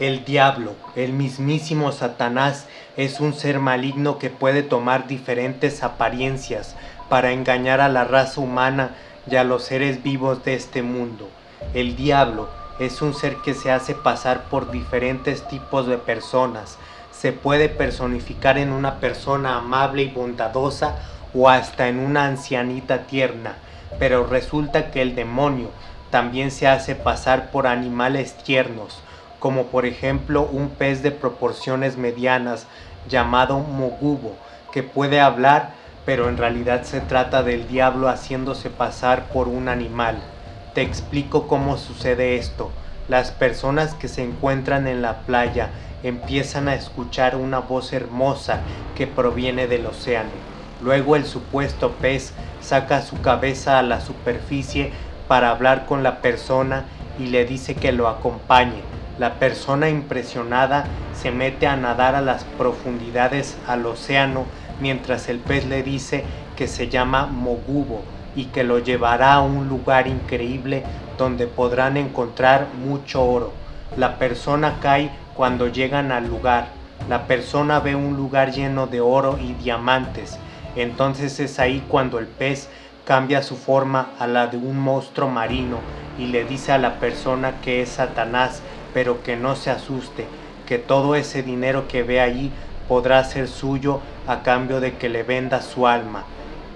El diablo, el mismísimo Satanás, es un ser maligno que puede tomar diferentes apariencias para engañar a la raza humana y a los seres vivos de este mundo. El diablo es un ser que se hace pasar por diferentes tipos de personas. Se puede personificar en una persona amable y bondadosa o hasta en una ancianita tierna, pero resulta que el demonio también se hace pasar por animales tiernos, como por ejemplo un pez de proporciones medianas llamado Mogubo, que puede hablar, pero en realidad se trata del diablo haciéndose pasar por un animal. Te explico cómo sucede esto. Las personas que se encuentran en la playa empiezan a escuchar una voz hermosa que proviene del océano. Luego el supuesto pez saca su cabeza a la superficie para hablar con la persona y le dice que lo acompañe. La persona impresionada se mete a nadar a las profundidades al océano mientras el pez le dice que se llama Mogubo y que lo llevará a un lugar increíble donde podrán encontrar mucho oro. La persona cae cuando llegan al lugar. La persona ve un lugar lleno de oro y diamantes. Entonces es ahí cuando el pez cambia su forma a la de un monstruo marino y le dice a la persona que es Satanás pero que no se asuste, que todo ese dinero que ve allí podrá ser suyo a cambio de que le venda su alma.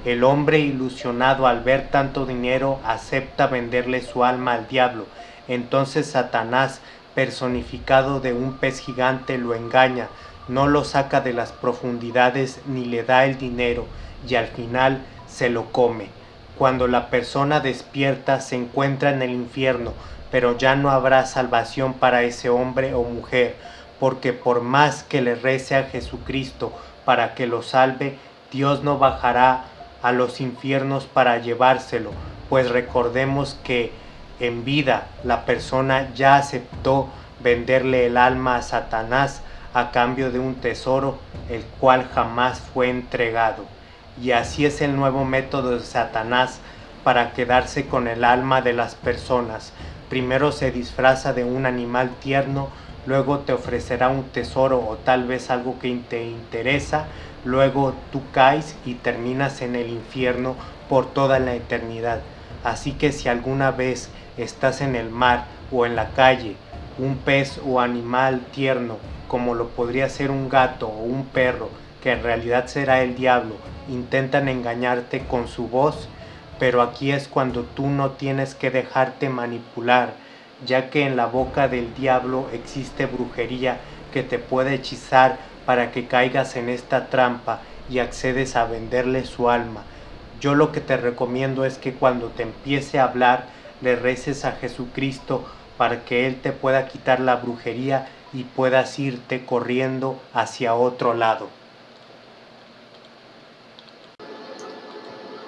El hombre ilusionado al ver tanto dinero acepta venderle su alma al diablo. Entonces Satanás, personificado de un pez gigante, lo engaña, no lo saca de las profundidades ni le da el dinero y al final se lo come. Cuando la persona despierta se encuentra en el infierno, pero ya no habrá salvación para ese hombre o mujer, porque por más que le rece a Jesucristo para que lo salve, Dios no bajará a los infiernos para llevárselo, pues recordemos que en vida la persona ya aceptó venderle el alma a Satanás a cambio de un tesoro el cual jamás fue entregado. Y así es el nuevo método de Satanás para quedarse con el alma de las personas, Primero se disfraza de un animal tierno, luego te ofrecerá un tesoro o tal vez algo que te interesa, luego tú caes y terminas en el infierno por toda la eternidad. Así que si alguna vez estás en el mar o en la calle, un pez o animal tierno, como lo podría ser un gato o un perro, que en realidad será el diablo, intentan engañarte con su voz, pero aquí es cuando tú no tienes que dejarte manipular, ya que en la boca del diablo existe brujería que te puede hechizar para que caigas en esta trampa y accedes a venderle su alma. Yo lo que te recomiendo es que cuando te empiece a hablar, le reces a Jesucristo para que Él te pueda quitar la brujería y puedas irte corriendo hacia otro lado.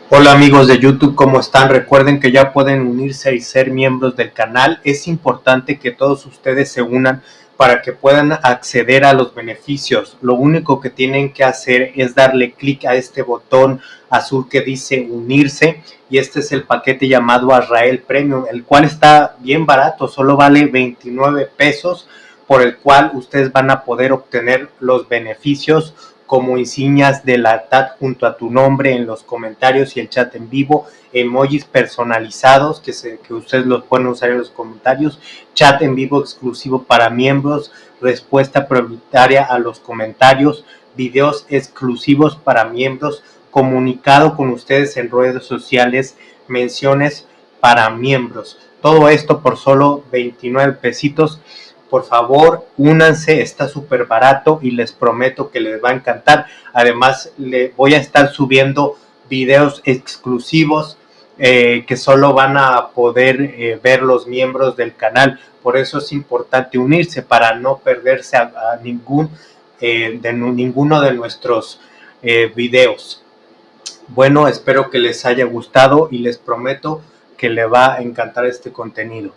Hola amigos de YouTube, ¿cómo están? Recuerden que ya pueden unirse y ser miembros del canal. Es importante que todos ustedes se unan para que puedan acceder a los beneficios. Lo único que tienen que hacer es darle clic a este botón azul que dice unirse y este es el paquete llamado Azrael Premium, el cual está bien barato, solo vale 29 pesos por el cual ustedes van a poder obtener los beneficios como insignias de la TAT junto a tu nombre en los comentarios y el chat en vivo, emojis personalizados que, que ustedes los pueden usar en los comentarios, chat en vivo exclusivo para miembros, respuesta prioritaria a los comentarios, videos exclusivos para miembros, comunicado con ustedes en redes sociales, menciones para miembros. Todo esto por solo 29 pesitos por favor, únanse, está súper barato y les prometo que les va a encantar. Además, le voy a estar subiendo videos exclusivos eh, que solo van a poder eh, ver los miembros del canal. Por eso es importante unirse para no perderse a, ningún, eh, de ninguno de nuestros videos. Bueno, espero que les haya gustado y les prometo que le va a encantar este contenido.